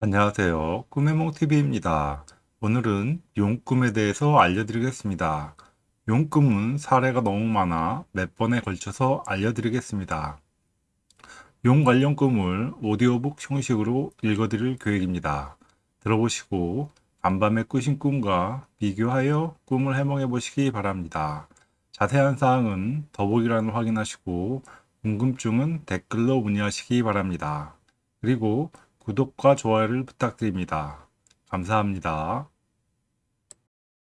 안녕하세요. 꿈의몽TV입니다. 오늘은 용꿈에 대해서 알려드리겠습니다. 용꿈은 사례가 너무 많아 몇 번에 걸쳐서 알려드리겠습니다. 용 관련 꿈을 오디오북 형식으로 읽어드릴 계획입니다. 들어보시고 간밤에 꾸신 꿈과 비교하여 꿈을 해몽해 보시기 바랍니다. 자세한 사항은 더보기란을 확인하시고 궁금증은 댓글로 문의하시기 바랍니다. 그리고 구독과 좋아요를 부탁드립니다. 감사합니다.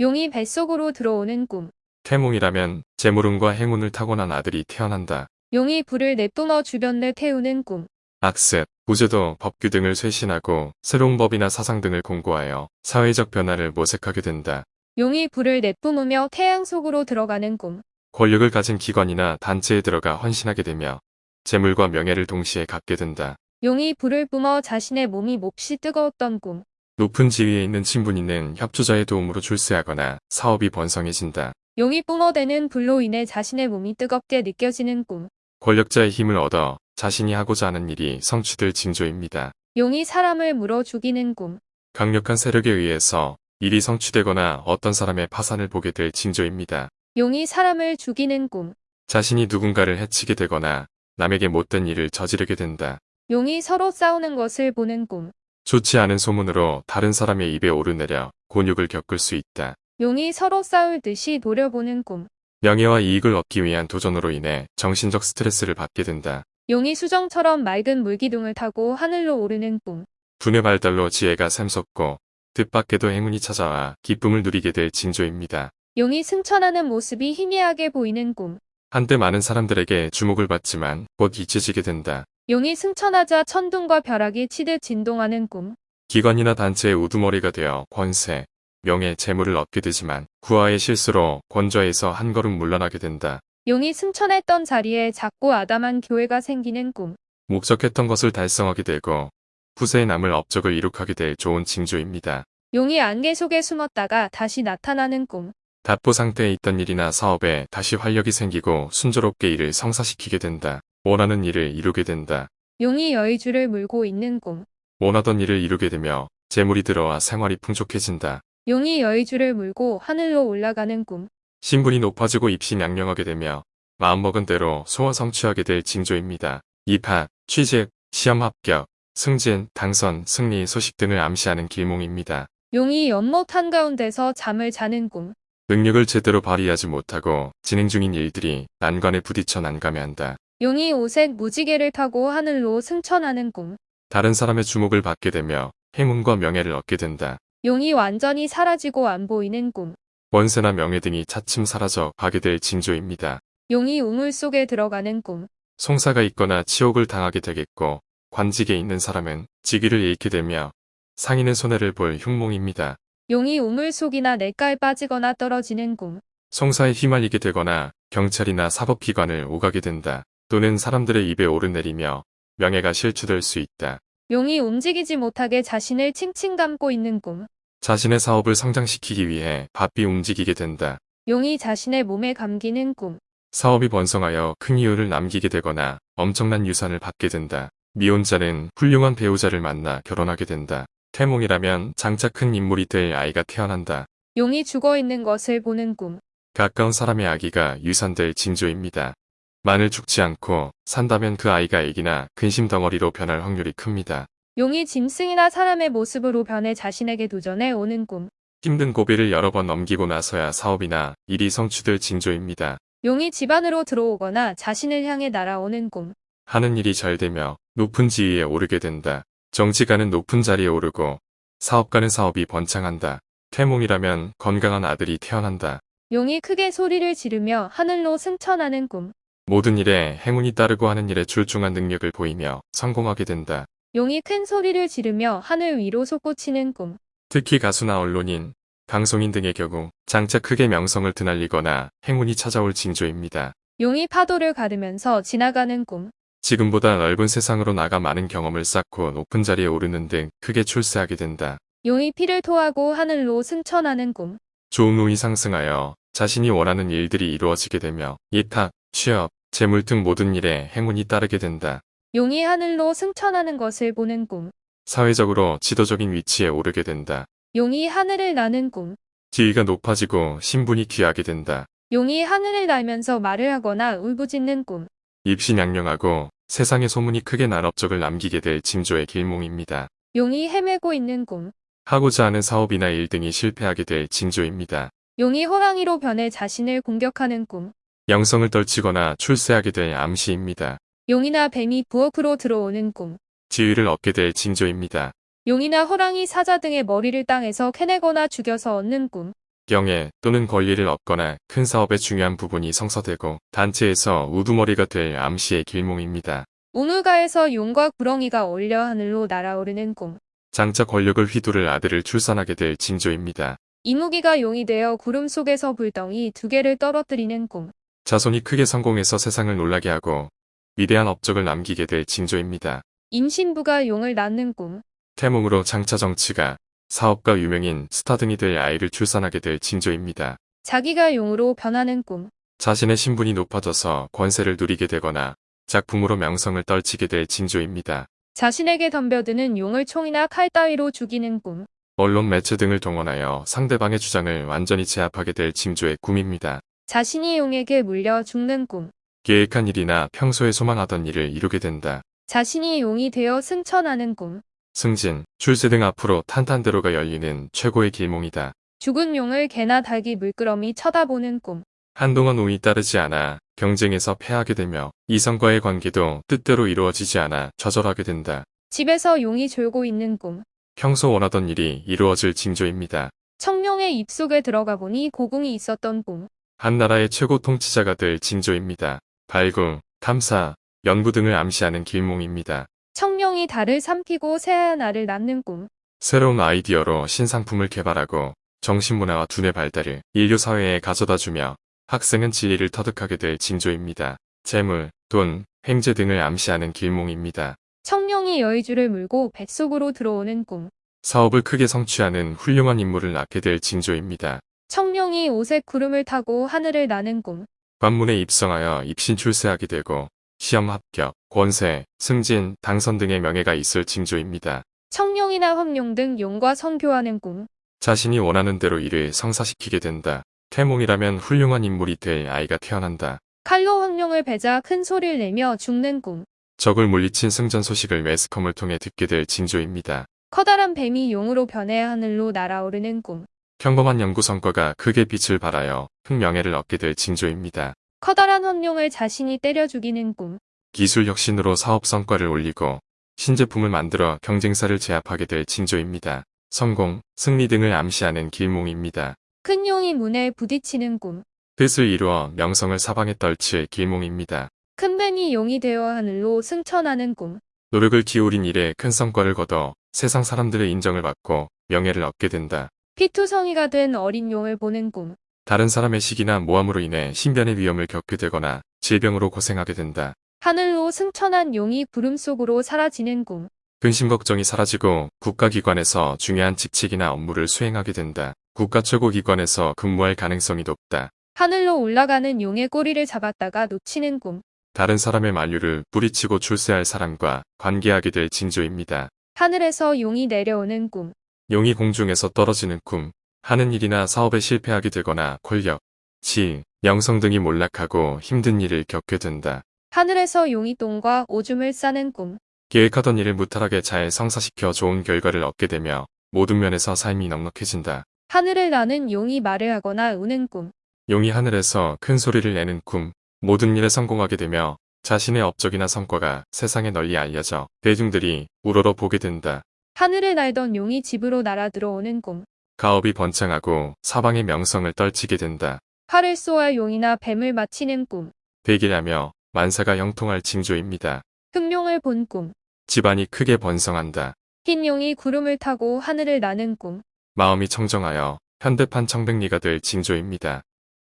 용이 뱃속으로 들어오는 꿈. 태몽이라면 재물운과 행운을 타고난 아들이 태어난다. 용이 불을 내뿜어 주변을 태우는 꿈. 악습, 구제도, 법규 등을 쇄신하고 새로운 법이나 사상 등을 공고하여 사회적 변화를 모색하게 된다. 용이 불을 내뿜으며 태양 속으로 들어가는 꿈. 권력을 가진 기관이나 단체에 들어가 헌신하게 되며 재물과 명예를 동시에 갖게 된다. 용이 불을 뿜어 자신의 몸이 몹시 뜨거웠던 꿈. 높은 지위에 있는 친분이는 협조자의 도움으로 출세하거나 사업이 번성해진다. 용이 뿜어대는 불로 인해 자신의 몸이 뜨겁게 느껴지는 꿈. 권력자의 힘을 얻어 자신이 하고자 하는 일이 성취될 징조입니다. 용이 사람을 물어 죽이는 꿈. 강력한 세력에 의해서 일이 성취되거나 어떤 사람의 파산을 보게 될 징조입니다. 용이 사람을 죽이는 꿈. 자신이 누군가를 해치게 되거나 남에게 못된 일을 저지르게 된다. 용이 서로 싸우는 것을 보는 꿈. 좋지 않은 소문으로 다른 사람의 입에 오르내려 곤욕을 겪을 수 있다. 용이 서로 싸울 듯이 노려보는 꿈. 명예와 이익을 얻기 위한 도전으로 인해 정신적 스트레스를 받게 된다. 용이 수정처럼 맑은 물기둥을 타고 하늘로 오르는 꿈. 분의 발달로 지혜가 샘솟고 뜻밖에도 행운이 찾아와 기쁨을 누리게 될 징조입니다. 용이 승천하는 모습이 희미하게 보이는 꿈. 한때 많은 사람들에게 주목을 받지만 곧 잊혀지게 된다. 용이 승천하자 천둥과 벼락이 치듯 진동하는 꿈. 기관이나 단체의 우두머리가 되어 권세, 명예, 재물을 얻게 되지만 구하의 실수로 권좌에서 한 걸음 물러나게 된다. 용이 승천했던 자리에 작고 아담한 교회가 생기는 꿈. 목적했던 것을 달성하게 되고 후세에 남을 업적을 이룩하게 될 좋은 징조입니다. 용이 안개 속에 숨었다가 다시 나타나는 꿈. 답보 상태에 있던 일이나 사업에 다시 활력이 생기고 순조롭게 일을 성사시키게 된다. 원하는 일을 이루게 된다. 용이 여의주를 물고 있는 꿈. 원하던 일을 이루게 되며 재물이 들어와 생활이 풍족해진다. 용이 여의주를 물고 하늘로 올라가는 꿈. 신분이 높아지고 입신양명하게 되며 마음먹은 대로 소원 성취하게 될 징조입니다. 입학, 취직, 시험 합격, 승진, 당선, 승리 소식 등을 암시하는 길몽입니다. 용이 연못 한가운데서 잠을 자는 꿈. 능력을 제대로 발휘하지 못하고 진행 중인 일들이 난관에 부딪혀 난감해한다. 용이 오색 무지개를 타고 하늘로 승천하는 꿈. 다른 사람의 주목을 받게 되며 행운과 명예를 얻게 된다. 용이 완전히 사라지고 안 보이는 꿈. 원세나 명예 등이 차츰 사라져 가게 될 징조입니다. 용이 우물 속에 들어가는 꿈. 송사가 있거나 치욕을 당하게 되겠고 관직에 있는 사람은 직위를 잃게 되며 상인의 손해를 볼 흉몽입니다. 용이 우물 속이나 냇가에 빠지거나 떨어지는 꿈. 송사에 휘말리게 되거나 경찰이나 사법기관을 오가게 된다. 또는 사람들의 입에 오르내리며 명예가 실추될 수 있다. 용이 움직이지 못하게 자신을 칭칭 감고 있는 꿈. 자신의 사업을 성장시키기 위해 바삐 움직이게 된다. 용이 자신의 몸에 감기는 꿈. 사업이 번성하여 큰 이유를 남기게 되거나 엄청난 유산을 받게 된다. 미혼자는 훌륭한 배우자를 만나 결혼하게 된다. 태몽이라면 장차 큰 인물이 될 아이가 태어난다. 용이 죽어 있는 것을 보는 꿈. 가까운 사람의 아기가 유산될 징조입니다. 만일 죽지 않고 산다면 그 아이가 애기나 근심 덩어리로 변할 확률이 큽니다. 용이 짐승이나 사람의 모습으로 변해 자신에게 도전해 오는 꿈. 힘든 고비를 여러 번 넘기고 나서야 사업이나 일이 성취될 징조입니다. 용이 집 안으로 들어오거나 자신을 향해 날아오는 꿈. 하는 일이 잘 되며 높은 지위에 오르게 된다. 정치가는 높은 자리에 오르고 사업가는 사업이 번창한다. 태몽이라면 건강한 아들이 태어난다. 용이 크게 소리를 지르며 하늘로 승천하는 꿈. 모든 일에 행운이 따르고 하는 일에 출중한 능력을 보이며 성공하게 된다. 용이 큰 소리를 지르며 하늘 위로 솟구치는 꿈. 특히 가수나 언론인, 방송인 등의 경우 장차 크게 명성을 드날리거나 행운이 찾아올 징조입니다. 용이 파도를 가르면서 지나가는 꿈. 지금보다 넓은 세상으로 나가 많은 경험을 쌓고 높은 자리에 오르는 등 크게 출세하게 된다. 용이 피를 토하고 하늘로 승천하는 꿈. 좋은 운이 상승하여 자신이 원하는 일들이 이루어지게 되며 예탁, 취업, 재물 등 모든 일에 행운이 따르게 된다. 용이 하늘로 승천하는 것을 보는 꿈. 사회적으로 지도적인 위치에 오르게 된다. 용이 하늘을 나는 꿈. 지위가 높아지고 신분이 귀하게 된다. 용이 하늘을 날면서 말을 하거나 울부짖는 꿈. 입신양령하고 세상에 소문이 크게 날 업적을 남기게 될 징조의 길몽입니다. 용이 헤매고 있는 꿈. 하고자 하는 사업이나 일 등이 실패하게 될 징조입니다. 용이 호랑이로 변해 자신을 공격하는 꿈. 영성을 떨치거나 출세하게 될 암시입니다. 용이나 뱀이 부엌으로 들어오는 꿈. 지위를 얻게 될 징조입니다. 용이나 호랑이 사자 등의 머리를 땅에서 캐내거나 죽여서 얻는 꿈. 경애 또는 권리를 얻거나 큰 사업의 중요한 부분이 성사되고 단체에서 우두머리가 될 암시의 길몽입니다. 우물가에서 용과 구렁이가 어울려 하늘로 날아오르는 꿈. 장차 권력을 휘두를 아들을 출산하게 될 징조입니다. 이무기가 용이 되어 구름 속에서 불덩이 두 개를 떨어뜨리는 꿈. 자손이 크게 성공해서 세상을 놀라게 하고 위대한 업적을 남기게 될 징조입니다. 임신부가 용을 낳는 꿈. 태몽으로 장차 정치가 사업가 유명인 스타 등이 될 아이를 출산하게 될 징조입니다. 자기가 용으로 변하는 꿈. 자신의 신분이 높아져서 권세를 누리게 되거나 작품으로 명성을 떨치게 될 징조입니다. 자신에게 덤벼드는 용을 총이나 칼 따위로 죽이는 꿈. 언론 매체 등을 동원하여 상대방의 주장을 완전히 제압하게 될 징조의 꿈입니다. 자신이 용에게 물려 죽는 꿈. 계획한 일이나 평소에 소망하던 일을 이루게 된다. 자신이 용이 되어 승천하는 꿈. 승진, 출세 등 앞으로 탄탄대로가 열리는 최고의 길몽이다. 죽은 용을 개나 닭이 물끄러미 쳐다보는 꿈. 한동안 운이 따르지 않아 경쟁에서 패하게 되며 이성과의 관계도 뜻대로 이루어지지 않아 좌절하게 된다. 집에서 용이 졸고 있는 꿈. 평소 원하던 일이 이루어질 징조입니다. 청룡의 입속에 들어가 보니 고궁이 있었던 꿈. 한 나라의 최고 통치자가 될 징조입니다. 발굴, 탐사, 연구 등을 암시하는 길몽입니다. 청룡이 달을 삼키고 새하얀 알을 낳는 꿈. 새로운 아이디어로 신상품을 개발하고 정신문화와 두뇌 발달을 인류 사회에 가져다주며 학생은 진리를 터득하게 될 징조입니다. 재물, 돈, 횡재 등을 암시하는 길몽입니다. 청룡이 여의주를 물고 뱃속으로 들어오는 꿈. 사업을 크게 성취하는 훌륭한 인물을 낳게 될 징조입니다. 청룡이 옷에 구름을 타고 하늘을 나는 꿈. 관문에 입성하여 입신 출세하게 되고 시험 합격, 권세, 승진, 당선 등의 명예가 있을 징조입니다. 청룡이나 황룡 등 용과 성교하는 꿈. 자신이 원하는 대로 일을 성사시키게 된다. 태몽이라면 훌륭한 인물이 될 아이가 태어난다. 칼로 황룡을 베자 큰 소리를 내며 죽는 꿈. 적을 물리친 승전 소식을 매스컴을 통해 듣게 될 징조입니다. 커다란 뱀이 용으로 변해 하늘로 날아오르는 꿈. 평범한 연구 성과가 크게 빛을 발하여 흑명예를 얻게 될 징조입니다. 커다란 황룡을 자신이 때려 죽이는 꿈. 기술 혁신으로 사업 성과를 올리고 신제품을 만들어 경쟁사를 제압하게 될 징조입니다. 성공, 승리 등을 암시하는 길몽입니다. 큰 용이 문에 부딪히는 꿈. 뜻을 이루어 명성을 사방에 떨칠 길몽입니다. 큰 뱀이 용이 되어 하늘로 승천하는 꿈. 노력을 기울인 일에 큰 성과를 거둬 세상 사람들의 인정을 받고 명예를 얻게 된다. 피투성이가 된 어린 용을 보는 꿈. 다른 사람의 시기나 모함으로 인해 신변의 위험을 겪게 되거나 질병으로 고생하게 된다. 하늘로 승천한 용이 구름 속으로 사라지는 꿈. 근심 걱정이 사라지고 국가기관에서 중요한 직책이나 업무를 수행하게 된다. 국가 최고 기관에서 근무할 가능성이 높다. 하늘로 올라가는 용의 꼬리를 잡았다가 놓치는 꿈. 다른 사람의 만류를 뿌리치고 출세할 사람과 관계하게 될 징조입니다. 하늘에서 용이 내려오는 꿈. 용이 공중에서 떨어지는 꿈, 하는 일이나 사업에 실패하게 되거나 권력, 지, 명성 등이 몰락하고 힘든 일을 겪게 된다. 하늘에서 용이 똥과 오줌을 싸는 꿈. 계획하던 일을 무탈하게 잘 성사시켜 좋은 결과를 얻게 되며 모든 면에서 삶이 넉넉해진다. 하늘을 나는 용이 말을 하거나 우는 꿈. 용이 하늘에서 큰 소리를 내는 꿈, 모든 일에 성공하게 되며 자신의 업적이나 성과가 세상에 널리 알려져 대중들이 우러러 보게 된다. 하늘을 날던 용이 집으로 날아 들어오는 꿈. 가업이 번창하고 사방의 명성을 떨치게 된다. 활을 쏘아 용이나 뱀을 맞히는 꿈. 대기하며 만사가 형통할 징조입니다. 흑룡을 본 꿈. 집안이 크게 번성한다. 흰 용이 구름을 타고 하늘을 나는 꿈. 마음이 청정하여 현대판 청백리가 될 징조입니다.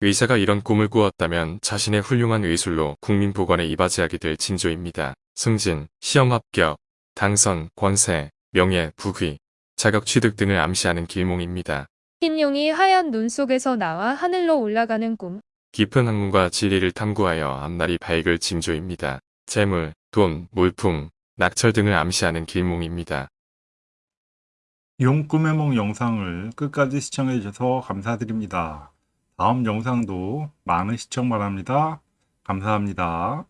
의사가 이런 꿈을 꾸었다면 자신의 훌륭한 의술로 국민 보건에 이바지하게 될 징조입니다. 승진, 시험 합격, 당선, 권세, 명예, 부귀, 자격 취득 등을 암시하는 길몽입니다. 흰 용이 하얀 눈 속에서 나와 하늘로 올라가는 꿈. 깊은 학문과 진리를 탐구하여 앞날이 밝을 징조입니다. 재물, 돈, 물품, 낙찰 등을 암시하는 길몽입니다. 용 꿈의梦 영상을 끝까지 시청해 주셔서 감사드립니다. 다음 영상도 많은 시청 바랍니다. 감사합니다.